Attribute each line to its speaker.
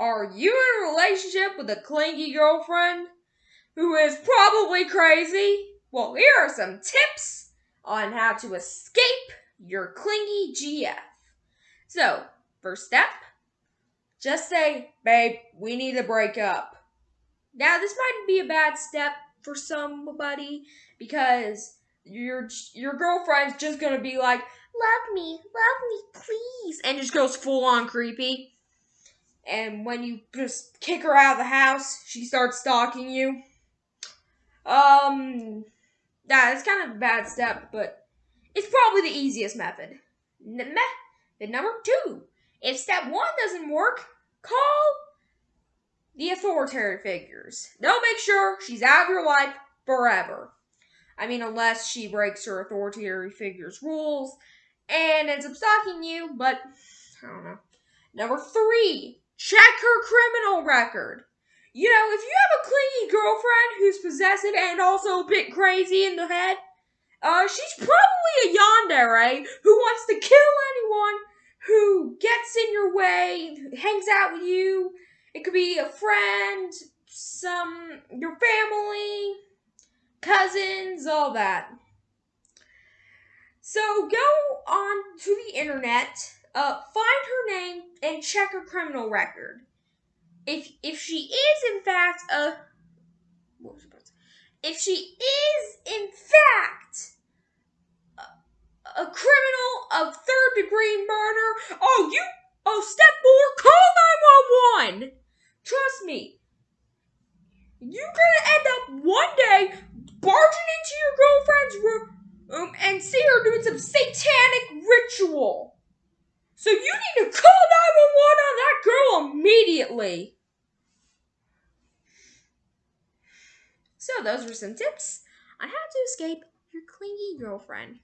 Speaker 1: Are you in a relationship with a clingy girlfriend who is probably crazy? Well, here are some tips on how to escape your clingy GF. So, first step, just say, babe, we need to break up. Now, this might be a bad step for somebody because your your girlfriend's just gonna be like, love me, love me, please, and just goes full on creepy. And when you just kick her out of the house, she starts stalking you. Um, that's kind of a bad step, but it's probably the easiest method. Method number two. If step one doesn't work, call the authoritative figures. They'll make sure she's out of your life forever. I mean, unless she breaks her authoritative figures rules and ends up stalking you, but I don't know. Number three, check her criminal record. You know, if you have a clingy girlfriend who's possessive and also a bit crazy in the head, uh, she's probably a yandere right? who wants to kill anyone who gets in your way, hangs out with you. It could be a friend, some your family, cousins, all that. So go on to the internet, uh, find her name, and check her criminal record if if she is in fact a if she is in fact a, a criminal of third degree murder, oh you oh step four, call 911. Trust me. You're gonna end up one day barging into your girlfriend's room um, and see her doing some satanic ritual. So you need to call 911 on that girl immediately. So those were some tips on how to escape your clingy girlfriend.